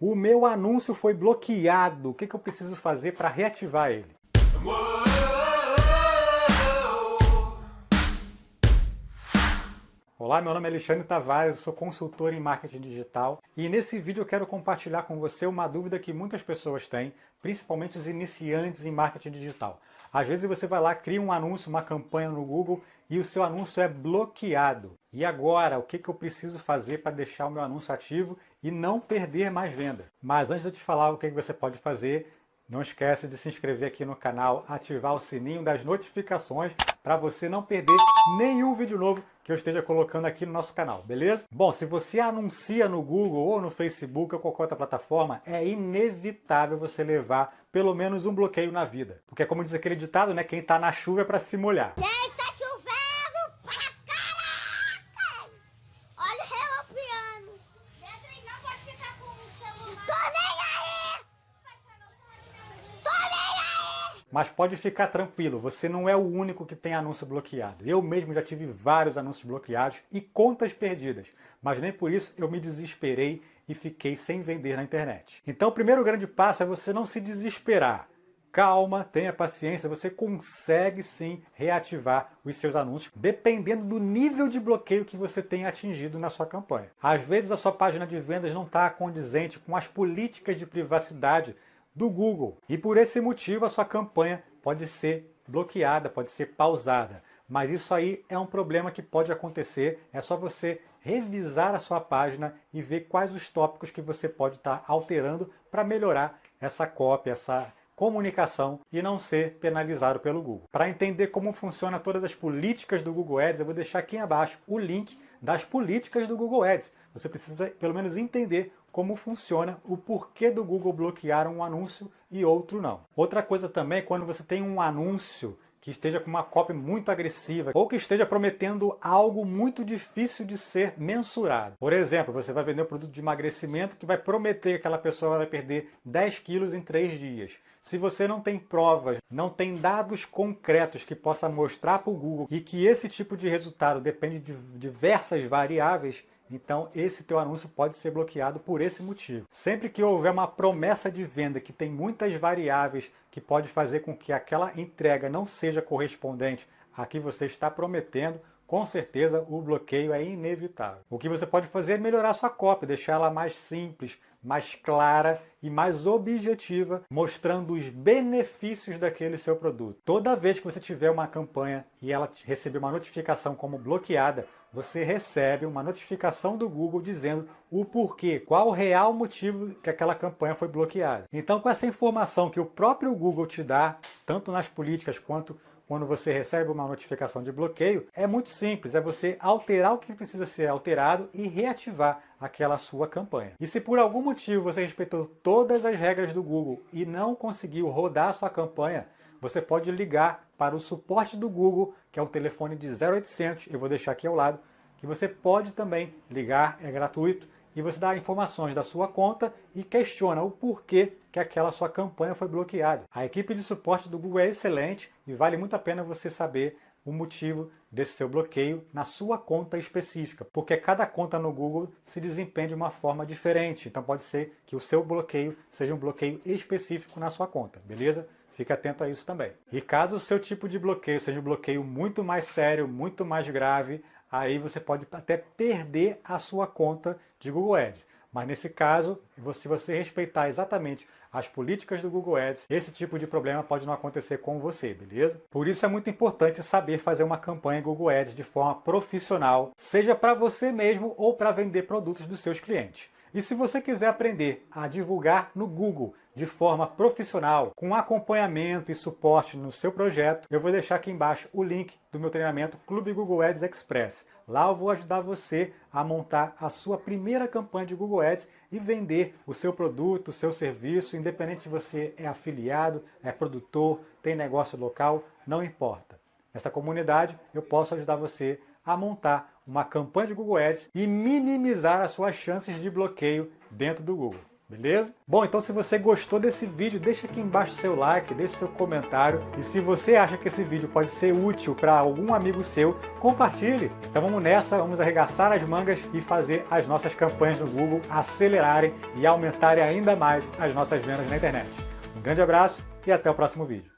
O meu anúncio foi bloqueado. O que, que eu preciso fazer para reativar ele? Olá, meu nome é Alexandre Tavares, sou consultor em marketing digital e nesse vídeo eu quero compartilhar com você uma dúvida que muitas pessoas têm, principalmente os iniciantes em marketing digital. Às vezes você vai lá, cria um anúncio, uma campanha no Google e o seu anúncio é bloqueado. E agora, o que, que eu preciso fazer para deixar o meu anúncio ativo e não perder mais venda? Mas antes de eu te falar o que, que você pode fazer, não esquece de se inscrever aqui no canal, ativar o sininho das notificações para você não perder nenhum vídeo novo que eu esteja colocando aqui no nosso canal, beleza? Bom, se você anuncia no Google ou no Facebook ou qualquer outra plataforma, é inevitável você levar pelo menos um bloqueio na vida. Porque como diz aquele ditado, né, quem está na chuva é para se molhar. Mas pode ficar tranquilo, você não é o único que tem anúncio bloqueado. Eu mesmo já tive vários anúncios bloqueados e contas perdidas, mas nem por isso eu me desesperei e fiquei sem vender na internet. Então o primeiro grande passo é você não se desesperar. Calma, tenha paciência, você consegue sim reativar os seus anúncios, dependendo do nível de bloqueio que você tem atingido na sua campanha. Às vezes a sua página de vendas não está condizente com as políticas de privacidade do Google. E por esse motivo a sua campanha pode ser bloqueada, pode ser pausada. Mas isso aí é um problema que pode acontecer, é só você revisar a sua página e ver quais os tópicos que você pode estar alterando para melhorar essa cópia, essa comunicação e não ser penalizado pelo Google. Para entender como funciona todas as políticas do Google Ads, eu vou deixar aqui abaixo o link das políticas do Google Ads. Você precisa pelo menos entender como funciona o porquê do Google bloquear um anúncio e outro não. Outra coisa também é quando você tem um anúncio que esteja com uma cópia muito agressiva ou que esteja prometendo algo muito difícil de ser mensurado. Por exemplo, você vai vender um produto de emagrecimento que vai prometer que aquela pessoa vai perder 10 quilos em 3 dias. Se você não tem provas, não tem dados concretos que possa mostrar para o Google e que esse tipo de resultado depende de diversas variáveis, então esse teu anúncio pode ser bloqueado por esse motivo. Sempre que houver uma promessa de venda que tem muitas variáveis que pode fazer com que aquela entrega não seja correspondente a que você está prometendo, com certeza o bloqueio é inevitável. O que você pode fazer é melhorar sua cópia, deixar ela mais simples, mais clara e mais objetiva, mostrando os benefícios daquele seu produto. Toda vez que você tiver uma campanha e ela receber uma notificação como bloqueada, você recebe uma notificação do Google dizendo o porquê, qual o real motivo que aquela campanha foi bloqueada. Então, com essa informação que o próprio Google te dá, tanto nas políticas quanto quando você recebe uma notificação de bloqueio, é muito simples, é você alterar o que precisa ser alterado e reativar aquela sua campanha. E se por algum motivo você respeitou todas as regras do Google e não conseguiu rodar a sua campanha, você pode ligar para o suporte do Google, que é o telefone de 0800, eu vou deixar aqui ao lado, que você pode também ligar, é gratuito, e você dá informações da sua conta e questiona o porquê que aquela sua campanha foi bloqueada. A equipe de suporte do Google é excelente e vale muito a pena você saber o motivo desse seu bloqueio na sua conta específica, porque cada conta no Google se desempenha de uma forma diferente, então pode ser que o seu bloqueio seja um bloqueio específico na sua conta, beleza? Fique atento a isso também. E caso o seu tipo de bloqueio seja um bloqueio muito mais sério, muito mais grave, aí você pode até perder a sua conta de Google Ads. Mas nesse caso, se você respeitar exatamente as políticas do Google Ads, esse tipo de problema pode não acontecer com você, beleza? Por isso é muito importante saber fazer uma campanha Google Ads de forma profissional, seja para você mesmo ou para vender produtos dos seus clientes. E se você quiser aprender a divulgar no Google de forma profissional, com acompanhamento e suporte no seu projeto, eu vou deixar aqui embaixo o link do meu treinamento Clube Google Ads Express. Lá eu vou ajudar você a montar a sua primeira campanha de Google Ads e vender o seu produto, o seu serviço, independente se você é afiliado, é produtor, tem negócio local, não importa. Nessa comunidade eu posso ajudar você a montar uma campanha de Google Ads e minimizar as suas chances de bloqueio dentro do Google. beleza? Bom, então se você gostou desse vídeo, deixa aqui embaixo seu like, deixa seu comentário. E se você acha que esse vídeo pode ser útil para algum amigo seu, compartilhe. Então vamos nessa, vamos arregaçar as mangas e fazer as nossas campanhas no Google acelerarem e aumentarem ainda mais as nossas vendas na internet. Um grande abraço e até o próximo vídeo.